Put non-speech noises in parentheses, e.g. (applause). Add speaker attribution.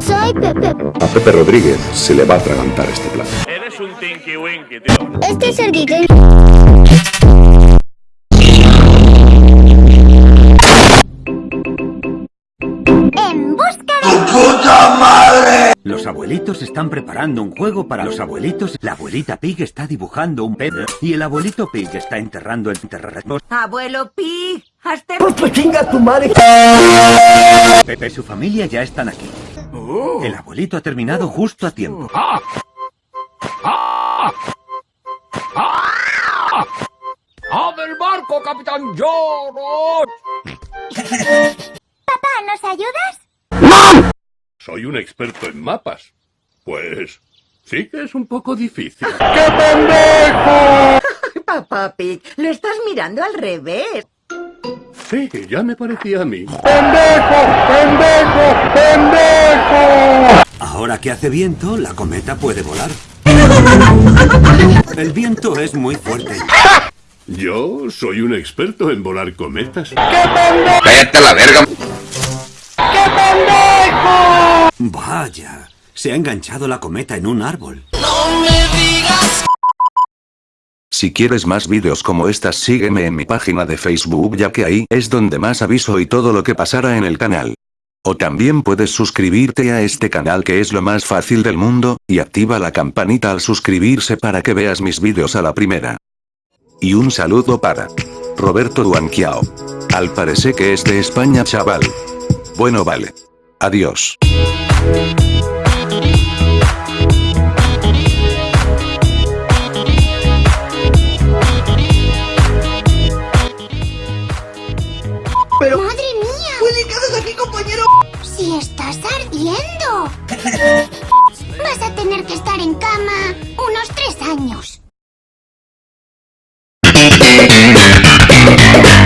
Speaker 1: Soy Pepe.
Speaker 2: A Pepe Rodríguez se le va a atragantar este plato.
Speaker 3: Eres un tinky winky, tío.
Speaker 1: Este es el Guille.
Speaker 4: Los abuelitos están preparando un juego para los abuelitos. La abuelita Pig está dibujando un pedo y el abuelito Pig está enterrando el terreno.
Speaker 5: Abuelo Pig, hazte...
Speaker 4: Pepe y su familia ya están aquí. El abuelito ha terminado justo a tiempo.
Speaker 3: ¡Abre el barco, Capitán George!
Speaker 1: Papá, ¿nos ayudas?
Speaker 3: Soy un experto en mapas. Pues sí que es un poco difícil. (laughs) (laughs)
Speaker 5: Papá Pig, lo estás mirando al revés.
Speaker 3: Sí, ya me parecía a mí.
Speaker 4: Ahora que hace viento, la cometa puede volar. El viento es muy fuerte.
Speaker 3: Yo soy un experto en volar cometas.
Speaker 2: ¡Cállate a la verga!
Speaker 4: Vaya, se ha enganchado la cometa en un árbol.
Speaker 2: Si quieres más vídeos como estas sígueme en mi página de Facebook ya que ahí es donde más aviso y todo lo que pasará en el canal. O también puedes suscribirte a este canal que es lo más fácil del mundo, y activa la campanita al suscribirse para que veas mis vídeos a la primera. Y un saludo para Roberto Duanquiao. Al parecer que es de España chaval. Bueno vale. Adiós.
Speaker 1: ¡Madre mía!
Speaker 5: Willy, ¿qué haces aquí, compañero?
Speaker 1: ¡Si estás ardiendo! (laughs) Vas a tener que estar en cama unos tres años.